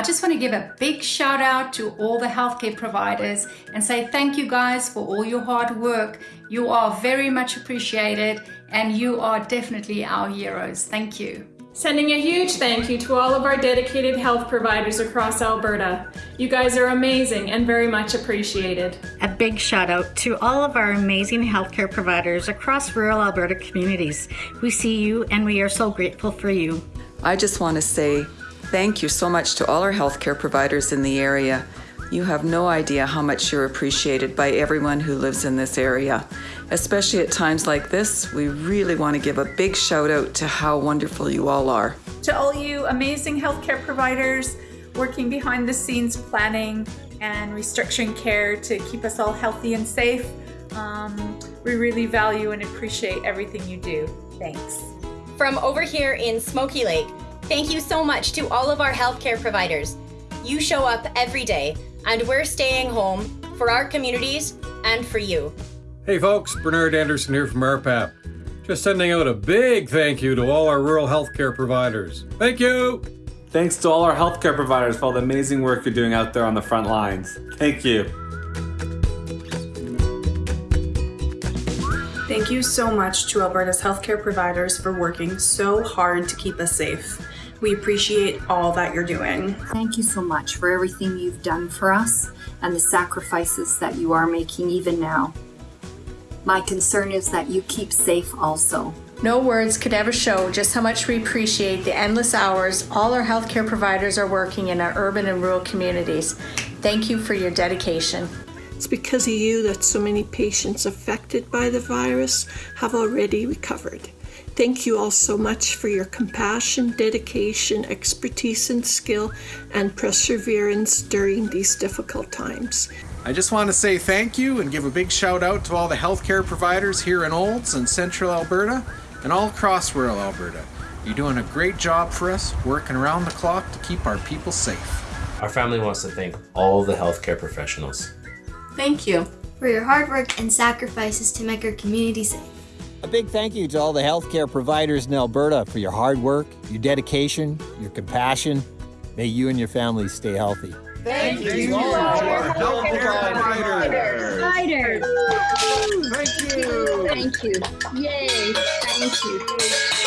I just want to give a big shout out to all the healthcare providers and say thank you guys for all your hard work. You are very much appreciated and you are definitely our heroes. Thank you. Sending a huge thank you to all of our dedicated health providers across Alberta. You guys are amazing and very much appreciated. A big shout out to all of our amazing healthcare providers across rural Alberta communities. We see you and we are so grateful for you. I just want to say thank you so much to all our healthcare providers in the area. You have no idea how much you're appreciated by everyone who lives in this area. Especially at times like this, we really want to give a big shout out to how wonderful you all are. To all you amazing healthcare providers working behind the scenes planning and restructuring care to keep us all healthy and safe, um, we really value and appreciate everything you do. Thanks. From over here in Smoky Lake, thank you so much to all of our healthcare providers. You show up every day and we're staying home for our communities and for you. Hey folks, Bernard Anderson here from RPAP. Just sending out a big thank you to all our rural healthcare providers. Thank you! Thanks to all our healthcare providers for all the amazing work you're doing out there on the front lines. Thank you. Thank you so much to Alberta's healthcare providers for working so hard to keep us safe. We appreciate all that you're doing. Thank you so much for everything you've done for us and the sacrifices that you are making even now. My concern is that you keep safe also. No words could ever show just how much we appreciate the endless hours all our healthcare providers are working in our urban and rural communities. Thank you for your dedication. It's because of you that so many patients affected by the virus have already recovered. Thank you all so much for your compassion, dedication, expertise, and skill, and perseverance during these difficult times. I just want to say thank you and give a big shout out to all the healthcare providers here in Olds and Central Alberta and all across rural Alberta. You're doing a great job for us, working around the clock to keep our people safe. Our family wants to thank all the healthcare professionals. Thank you for your hard work and sacrifices to make our community safe. A big thank you to all the healthcare providers in Alberta for your hard work, your dedication, your compassion. May you and your families stay healthy. Thank, thank you to all our healthcare providers. Providers. Thank you. Thank you. Yay. Thank you.